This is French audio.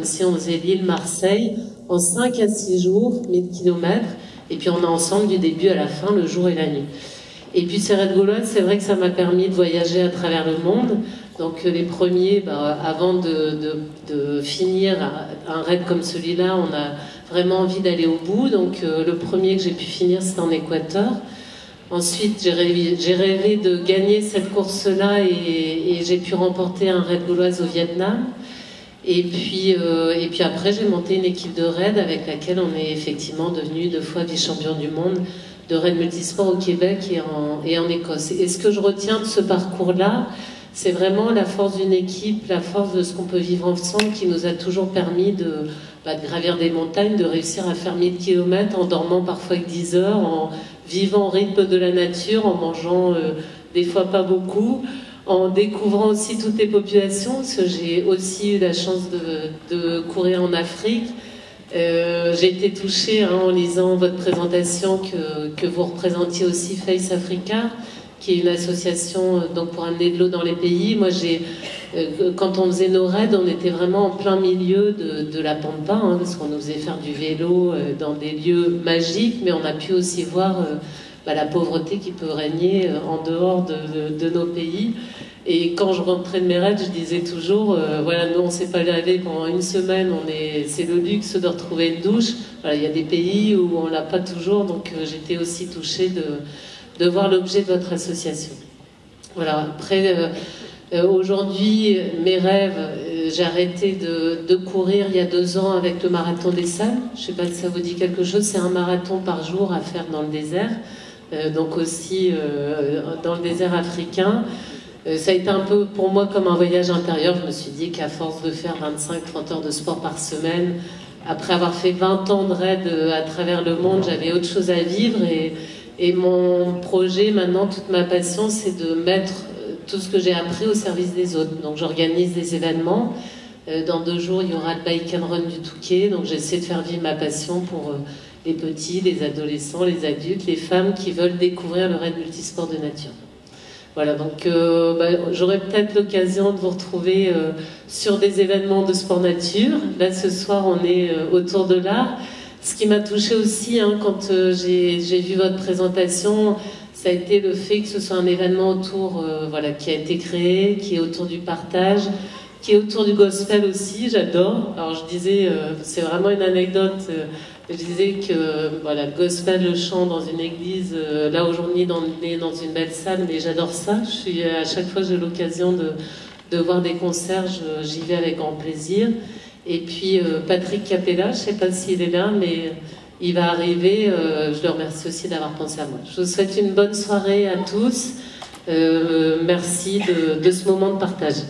aussi on faisait l'île Marseille en 5 à 6 jours, 1000 kilomètres, et puis on est ensemble du début à la fin, le jour et la nuit. Et puis ces raids gauloises, c'est vrai que ça m'a permis de voyager à travers le monde. Donc les premiers, bah, avant de, finir un raid comme celui-là, on a vraiment envie d'aller au bout. Donc le premier que j'ai pu finir, c'était en Équateur. Ensuite, j'ai rêvé, de gagner cette course-là et, j'ai pu remporter un raid gauloise au Vietnam. Et puis, euh, et puis après, j'ai monté une équipe de raid avec laquelle on est effectivement devenu deux fois vice-champion du monde de raid multisport au Québec et en, Écosse. Et ce que je retiens de ce parcours-là, c'est vraiment la force d'une équipe, la force de ce qu'on peut vivre ensemble qui nous a toujours permis de, bah, gravir des montagnes, de réussir à faire 1000 km en dormant parfois avec 10 heures, en vivant au rythme de la nature, en mangeant euh, des fois pas beaucoup, en découvrant aussi toutes les populations, parce que j'ai aussi eu la chance de, courir en Afrique. Euh, j'ai été touchée hein, en lisant votre présentation que, vous représentiez aussi Face Africa, qui est une association euh, donc, pour amener de l'eau dans les pays. Moi, j'ai euh, quand on faisait nos raids, on était vraiment en plein milieu de, la pampa, hein, parce qu'on nous faisait faire du vélo dans des lieux magiques, mais on a pu aussi voir bah, la pauvreté qui peut régner en dehors de, nos pays. Et quand je rentrais de mes raids, je disais toujours, voilà, nous on s'est pas lavé pendant une semaine, on est, c'est le luxe de retrouver une douche. il y a des pays où on l'a pas toujours, donc j'étais aussi touchée de, de voir l'objet de votre association. Voilà. Après, euh, aujourd'hui, mes rêves, euh, j'ai arrêté de, courir il y a deux ans avec le marathon des salles. Je ne sais pas si ça vous dit quelque chose. C'est un marathon par jour à faire dans le désert, euh, donc aussi dans le désert africain. ça a été un peu pour moi comme un voyage intérieur. Je me suis dit qu'à force de faire 25-30 heures de sport par semaine, après avoir fait 20 ans de raid à travers le monde, j'avais autre chose à vivre. Et, et mon projet maintenant, toute ma passion, c'est de mettre tout ce que j'ai appris au service des autres. Donc j'organise des événements. Euh, dans deux jours, il y aura le Bike and Run du Touquet. Donc j'essaie de faire vivre ma passion pour euh, les petits, les adolescents, les adultes, les femmes qui veulent découvrir le raid multisport de nature. Voilà, donc euh, bah, j'aurai peut-être l'occasion de vous retrouver sur des événements de sport nature. Là, ce soir, on est autour de l'art. Ce qui m'a touché aussi, hein, quand j'ai vu votre présentation, ça a été le fait que ce soit un événement autour, voilà, qui a été créé, qui est autour du partage, qui est autour du gospel aussi, j'adore. Alors je disais, euh, c'est vraiment une anecdote, euh, je disais que voilà, le gospel, le chant dans une église, là aujourd'hui est dans une belle salle, mais j'adore ça. Je suis, à chaque fois j'ai l'occasion de, de, voir des concerts, j'y vais avec grand plaisir. Et puis Patrick Capella, je ne sais pas s'il est là, mais il va arriver. Euh, je le remercie aussi d'avoir pensé à moi. Je vous souhaite une bonne soirée à tous. Euh, merci de ce moment de partage.